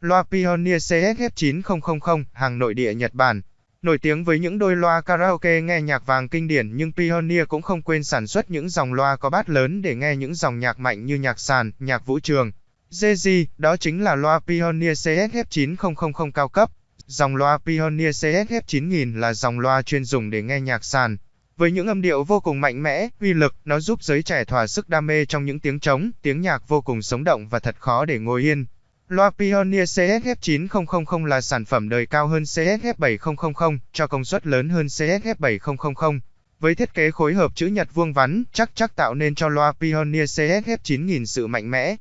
Loa Pioneer CSF9000, hàng nội địa Nhật Bản. Nổi tiếng với những đôi loa karaoke nghe nhạc vàng kinh điển nhưng Pioneer cũng không quên sản xuất những dòng loa có bát lớn để nghe những dòng nhạc mạnh như nhạc sàn, nhạc vũ trường. JZ, đó chính là loa Pioneer CSF9000 cao cấp. Dòng loa Pioneer CSF9000 là dòng loa chuyên dùng để nghe nhạc sàn. Với những âm điệu vô cùng mạnh mẽ, uy lực, nó giúp giới trẻ thỏa sức đam mê trong những tiếng trống, tiếng nhạc vô cùng sống động và thật khó để ngồi yên. Loa Pioneer CSF9000 là sản phẩm đời cao hơn CSF7000, cho công suất lớn hơn CSF7000. Với thiết kế khối hợp chữ nhật vuông vắn, chắc chắc tạo nên cho loa Pioneer CSF9000 sự mạnh mẽ,